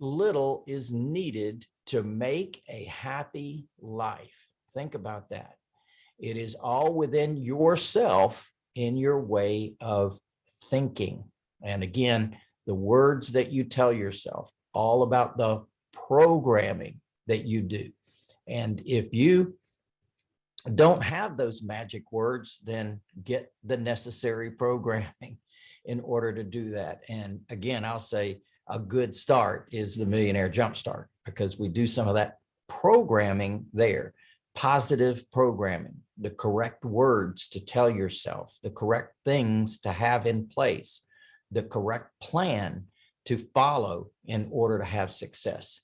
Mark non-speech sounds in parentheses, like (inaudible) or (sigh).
little is needed to make a happy life. Think about that. It is all within yourself in your way of thinking. And again, the words that you tell yourself, all about the programming that you do. And if you don't have those magic words, then get the necessary (laughs) programming in order to do that. And again, I'll say a good start is the Millionaire Jumpstart because we do some of that programming there, positive programming, the correct words to tell yourself, the correct things to have in place, the correct plan to follow in order to have success.